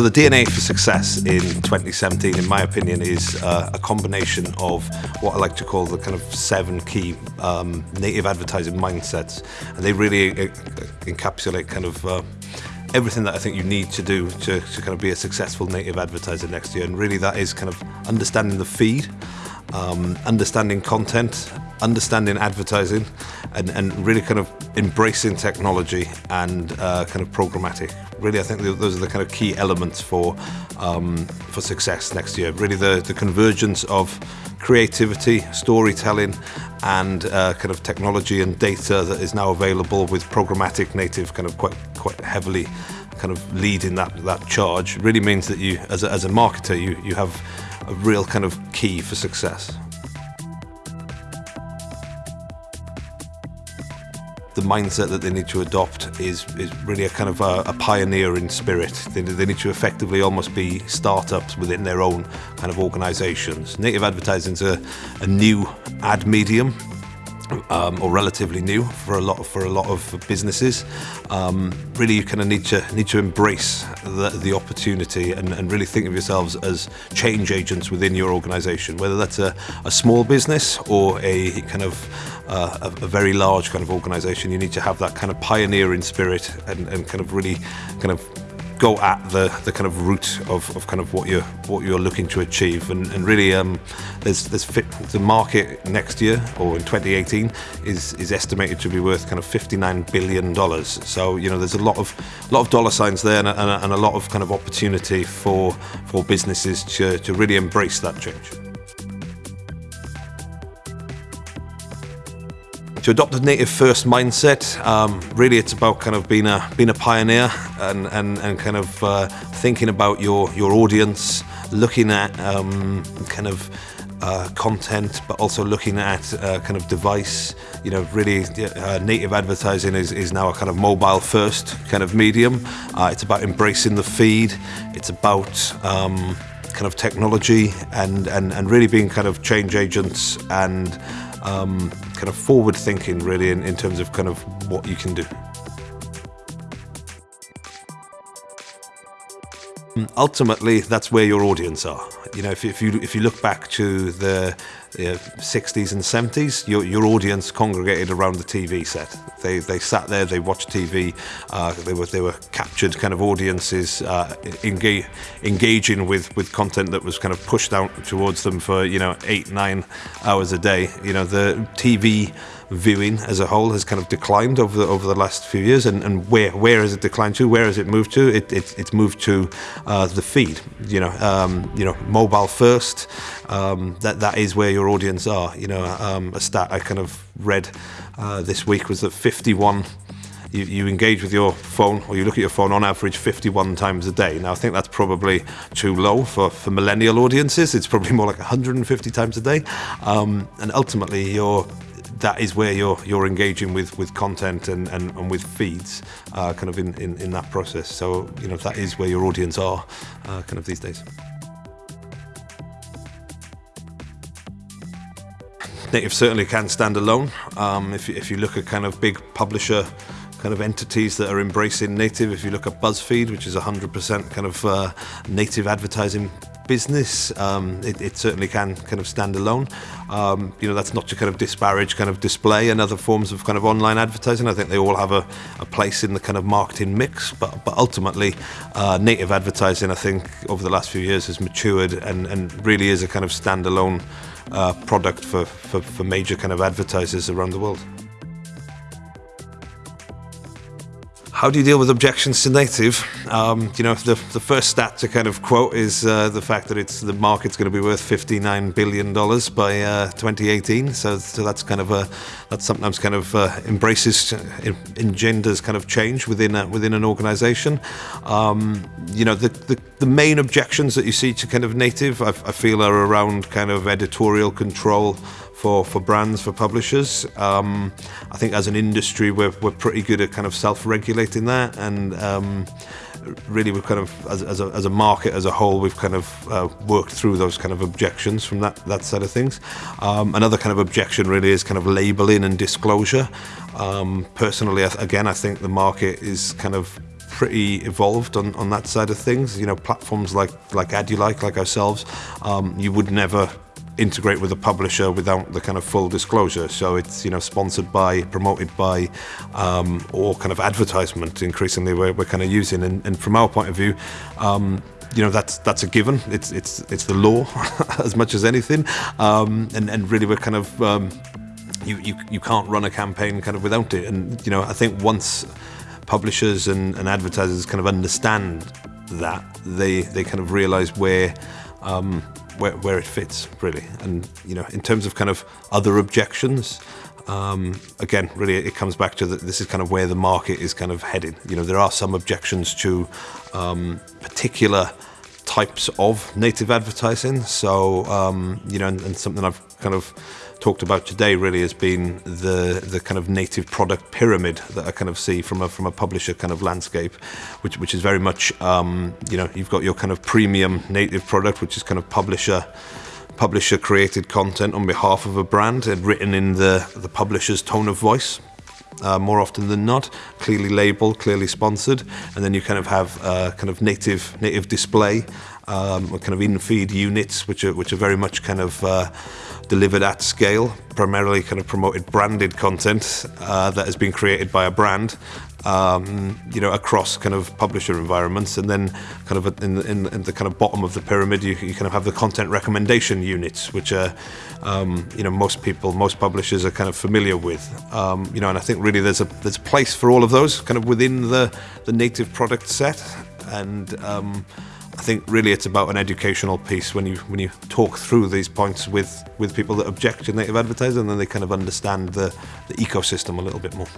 So the DNA for success in 2017, in my opinion, is uh, a combination of what I like to call the kind of seven key um, native advertising mindsets, and they really uh, encapsulate kind of uh, everything that I think you need to do to, to kind of be a successful native advertiser next year. And really that is kind of understanding the feed, um, understanding content, understanding advertising, and, and really kind of embracing technology and uh, kind of programmatic. Really, I think those are the kind of key elements for um, for success next year. Really, the, the convergence of creativity, storytelling, and uh, kind of technology and data that is now available with programmatic native kind of quite quite heavily kind of leading that that charge really means that you as a, as a marketer you you have a real kind of key for success. the mindset that they need to adopt is, is really a kind of a, a pioneering spirit. They, they, need to effectively almost be startups within their own kind of organizations. Native advertising is a, a new ad medium um, or relatively new for a lot for a lot of businesses. Um, really, you kind of need to need to embrace the, the opportunity and, and really think of yourselves as change agents within your organisation, whether that's a, a small business or a kind of uh, a, a very large kind of organisation. You need to have that kind of pioneering spirit and, and kind of really kind of go at the, the kind of root of, of kind of what you're what you're looking to achieve and, and really um, there's there's fit, the market next year or in 2018 is is estimated to be worth kind of 59 billion dollars so you know there's a lot of lot of dollar signs there and a, and a lot of kind of opportunity for for businesses to, to really embrace that change. To adopt a native first mindset. Um, really, it's about kind of being a being a pioneer and and, and kind of uh, thinking about your your audience, looking at um, kind of uh, content, but also looking at uh, kind of device. You know, really, uh, native advertising is, is now a kind of mobile first kind of medium. Uh, it's about embracing the feed. It's about um, kind of technology and, and, and really being kind of change agents and um, kind of forward thinking really in, in terms of kind of what you can do. Ultimately, that's where your audience are. You know, if, if you if you look back to the you know, 60s and 70s, your, your audience congregated around the TV set. They, they sat there, they watched TV, uh, they, were, they were captured kind of audiences, uh, engaging with, with content that was kind of pushed out towards them for, you know, eight, nine hours a day. You know, the TV viewing as a whole has kind of declined over the, over the last few years. And, and where where has it declined to? Where has it moved to? It, it it's moved to uh, the feed. You know, um, you know, mobile first. Um, that that is where your audience are. You know, um, a stat I kind of read uh, this week was that 51 you, you, engage with your phone or you look at your phone on average 51 times a day. Now, I think that's probably too low for, for millennial audiences. It's probably more like 150 times a day. Um, and ultimately, your that is where you're you're engaging with with content and and, and with feeds uh, kind of in, in in that process so you know that is where your audience are uh, kind of these days native certainly can stand alone. Um, if, you, if you look at kind of big publisher kind of entities that are embracing native if you look at BuzzFeed which is 100% kind of uh, native advertising business, um, it, it, certainly can kind of stand alone. Um, you know, that's not to kind of disparage kind of display and other forms of kind of online advertising. I think they all have a, a place in the kind of marketing mix, but, but ultimately, uh, native advertising, I think, over the last few years has matured and, and really is a kind of standalone uh, product for, for, for major kind of advertisers around the world. How do you deal with objections to native? Um, you know, the, the first stat to kind of quote is uh, the fact that it's the market's going to be worth 59 billion dollars by uh, 2018. So, so that's kind of a that sometimes kind of uh, embraces engenders kind of change within a, within an organisation. Um, you know, the, the, the main objections that you see to kind of native, I, I feel, are around kind of editorial control for, for brands, for publishers. Um, I think as an industry, we're, we're pretty good at kind of self-regulating that and um, really we've kind of, as, as, a, as a market as a whole, we've kind of uh, worked through those kind of objections from that, that side of things. Um, another kind of objection really is kind of labeling and disclosure. Um, personally, again, I think the market is kind of pretty evolved on, on that side of things. You know, platforms like like Adyoulike, like ourselves, um, you would never integrate with a publisher without the kind of full disclosure. So it's you know sponsored by, promoted by, um, or kind of advertisement. Increasingly, we're, we're kind of using, and, and from our point of view. Um, you know that's that's a given. It's it's it's the law as much as anything, um, and and really we're kind of um, you, you you can't run a campaign kind of without it. And you know I think once publishers and, and advertisers kind of understand that, they they kind of realise where um, where, where it fits really. And you know, in terms of kind of other objections, um, again, really, it comes back to that. This is kind of where the market is kind of heading. You know, there are some objections to um, particular types of native advertising. So, um, you know, and, and something I've kind of talked about today really has been the the kind of native product pyramid that I kind of see from a from a publisher kind of landscape, which which is very much um, you know you've got your kind of premium native product, which is kind of publisher publisher created content on behalf of a brand and written in the the publisher's tone of voice. Uh, more often than not, clearly labeled, clearly sponsored, and then you kind of have uh, kind of native native display, um, kind of in-feed units, which are which are very much kind of uh, delivered at scale, primarily kind of promoted branded content uh, that has been created by a brand, um, you know, across kind of publisher environments, and then kind of in, in, in the kind of bottom of the pyramid, you, you, kind of have the content recommendation units, which are, um, you know, most people, most publishers are kind of familiar with, um, you know, and I think really there's a there's a place for all of those kind of within the the native product set, and um, I think really it's about an educational piece when you when you talk through these points with with people that object to native advertising, and then they kind of understand the, the ecosystem a little bit more.